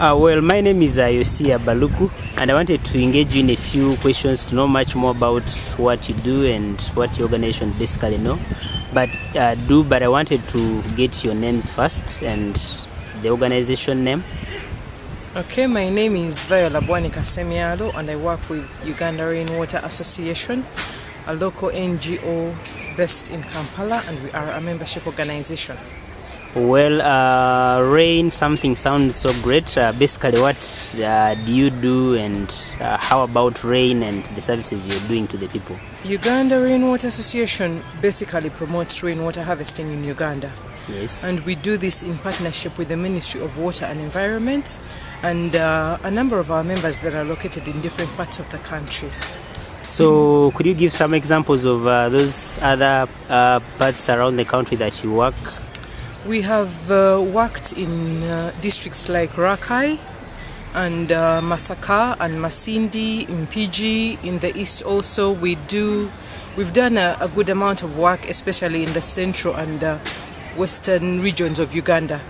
Uh, well, my name is uh, Yosia Baluku, and I wanted to engage you in a few questions to know much more about what you do and what your organization basically know. But uh, do, but I wanted to get your names first and the organization name. Okay, my name is Viola Bwanika Semialo and I work with Uganda Rainwater Association, a local NGO based in Kampala, and we are a membership organization. Well, uh, rain, something sounds so great. Uh, basically, what uh, do you do, and uh, how about rain and the services you're doing to the people? Uganda Rainwater Association basically promotes rainwater harvesting in Uganda. Yes. And we do this in partnership with the Ministry of Water and Environment and uh, a number of our members that are located in different parts of the country. so, could you give some examples of uh, those other uh, parts around the country that you work? We have uh, worked in uh, districts like Rakai and uh, Masaka and Masindi, Mpigi. In the east also we do, we've done a, a good amount of work, especially in the central and uh, western regions of Uganda.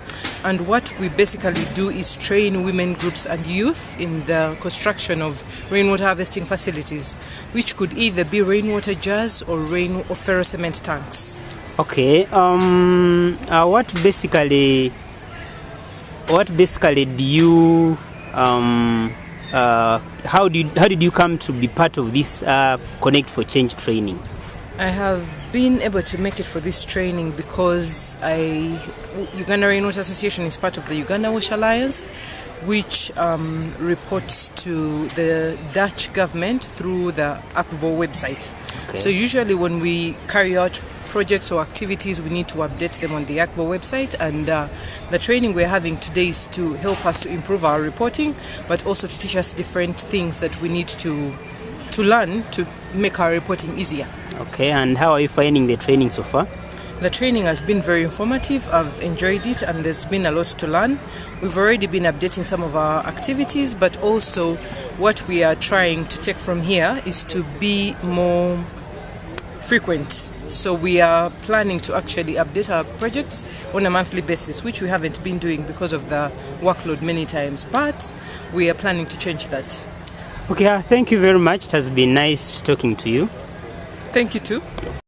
And what we basically do is train women groups and youth in the construction of rainwater harvesting facilities, which could either be rainwater jars or rain or ferrocement tanks. Okay. Um. Uh, what basically, what basically do you um. Uh, how did how did you come to be part of this uh, Connect for Change training? I have been able to make it for this training because I Uganda Rainwater Association is part of the Uganda Wash Alliance, which um, reports to the Dutch government through the Akvo website. Okay. So usually when we carry out projects or activities, we need to update them on the Akvo website. And uh, the training we're having today is to help us to improve our reporting, but also to teach us different things that we need to to learn to make our reporting easier. Okay. And how are you finding the training so far? The training has been very informative. I've enjoyed it and there's been a lot to learn. We've already been updating some of our activities, but also what we are trying to take from here is to be more frequent. So we are planning to actually update our projects on a monthly basis, which we haven't been doing because of the workload many times, but we are planning to change that. Okay. Uh, thank you very much. It has been nice talking to you. Thank you too.